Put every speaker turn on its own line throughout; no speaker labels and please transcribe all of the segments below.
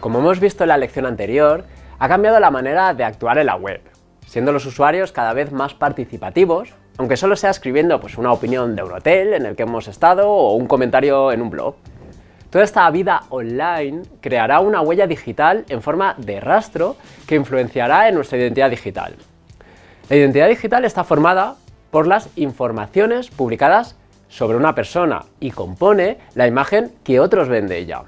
Como hemos visto en la lección anterior, ha cambiado la manera de actuar en la web, siendo los usuarios cada vez más participativos, aunque solo sea escribiendo pues, una opinión de un hotel en el que hemos estado o un comentario en un blog. Toda esta vida online creará una huella digital en forma de rastro que influenciará en nuestra identidad digital. La identidad digital está formada por las informaciones publicadas sobre una persona y compone la imagen que otros ven de ella.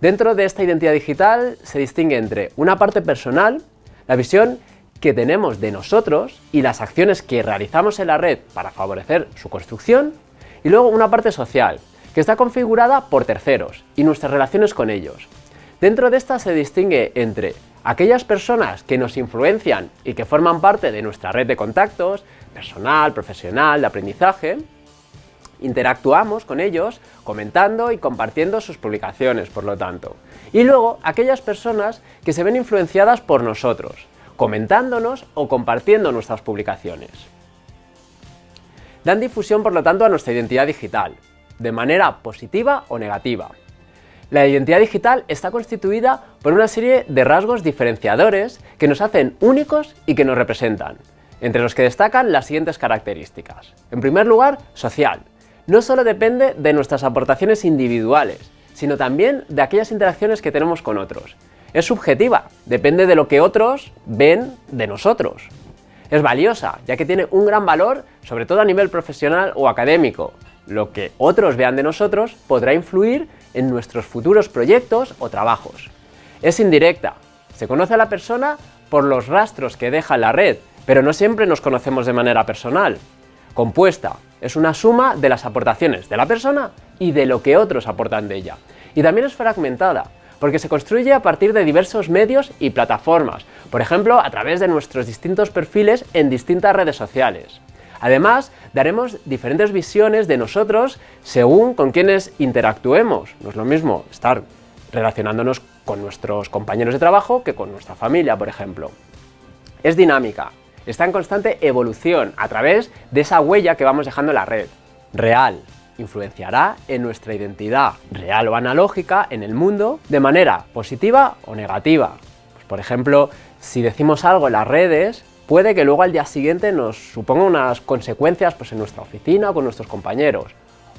Dentro de esta identidad digital se distingue entre una parte personal, la visión que tenemos de nosotros y las acciones que realizamos en la red para favorecer su construcción, y luego una parte social, que está configurada por terceros y nuestras relaciones con ellos. Dentro de esta se distingue entre aquellas personas que nos influencian y que forman parte de nuestra red de contactos, personal, profesional, de aprendizaje, interactuamos con ellos comentando y compartiendo sus publicaciones, por lo tanto. Y luego, aquellas personas que se ven influenciadas por nosotros, comentándonos o compartiendo nuestras publicaciones. Dan difusión, por lo tanto, a nuestra identidad digital, de manera positiva o negativa. La identidad digital está constituida por una serie de rasgos diferenciadores que nos hacen únicos y que nos representan, entre los que destacan las siguientes características. En primer lugar, social. No solo depende de nuestras aportaciones individuales, sino también de aquellas interacciones que tenemos con otros. Es subjetiva, depende de lo que otros ven de nosotros. Es valiosa, ya que tiene un gran valor, sobre todo a nivel profesional o académico. Lo que otros vean de nosotros podrá influir en nuestros futuros proyectos o trabajos. Es indirecta, se conoce a la persona por los rastros que deja en la red, pero no siempre nos conocemos de manera personal. Compuesta, es una suma de las aportaciones de la persona y de lo que otros aportan de ella. Y también es fragmentada, porque se construye a partir de diversos medios y plataformas, por ejemplo a través de nuestros distintos perfiles en distintas redes sociales. Además, daremos diferentes visiones de nosotros según con quienes interactuemos. No es lo mismo estar relacionándonos con nuestros compañeros de trabajo que con nuestra familia, por ejemplo. Es dinámica, está en constante evolución a través de esa huella que vamos dejando en la red. Real, influenciará en nuestra identidad real o analógica en el mundo de manera positiva o negativa. Pues, por ejemplo, si decimos algo en las redes, puede que luego al día siguiente nos suponga unas consecuencias pues, en nuestra oficina o con nuestros compañeros.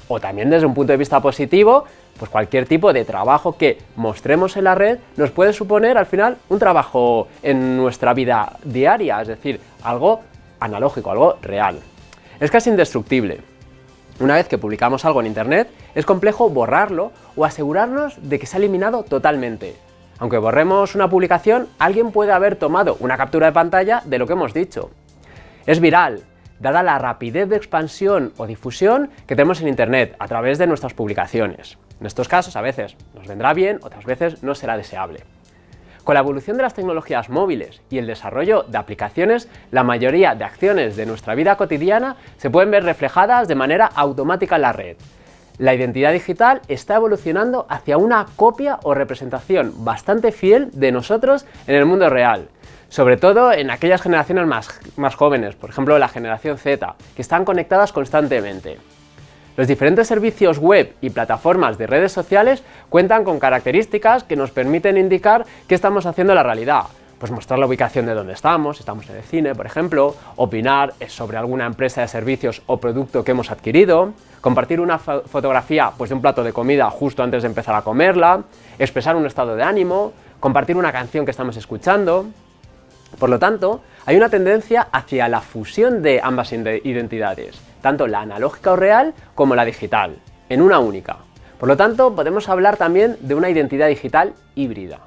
O también desde un punto de vista positivo, pues cualquier tipo de trabajo que mostremos en la red nos puede suponer al final un trabajo en nuestra vida diaria, es decir, algo analógico, algo real. Es casi indestructible. Una vez que publicamos algo en internet, es complejo borrarlo o asegurarnos de que se ha eliminado totalmente. Aunque borremos una publicación, alguien puede haber tomado una captura de pantalla de lo que hemos dicho. Es viral, dada la rapidez de expansión o difusión que tenemos en Internet a través de nuestras publicaciones. En estos casos a veces nos vendrá bien, otras veces no será deseable. Con la evolución de las tecnologías móviles y el desarrollo de aplicaciones, la mayoría de acciones de nuestra vida cotidiana se pueden ver reflejadas de manera automática en la red, la identidad digital está evolucionando hacia una copia o representación bastante fiel de nosotros en el mundo real, sobre todo en aquellas generaciones más, más jóvenes, por ejemplo la generación Z, que están conectadas constantemente. Los diferentes servicios web y plataformas de redes sociales cuentan con características que nos permiten indicar qué estamos haciendo en la realidad, pues mostrar la ubicación de dónde estamos, estamos en el cine, por ejemplo, opinar sobre alguna empresa de servicios o producto que hemos adquirido, compartir una fotografía pues, de un plato de comida justo antes de empezar a comerla, expresar un estado de ánimo, compartir una canción que estamos escuchando... Por lo tanto, hay una tendencia hacia la fusión de ambas identidades, tanto la analógica o real como la digital, en una única. Por lo tanto, podemos hablar también de una identidad digital híbrida.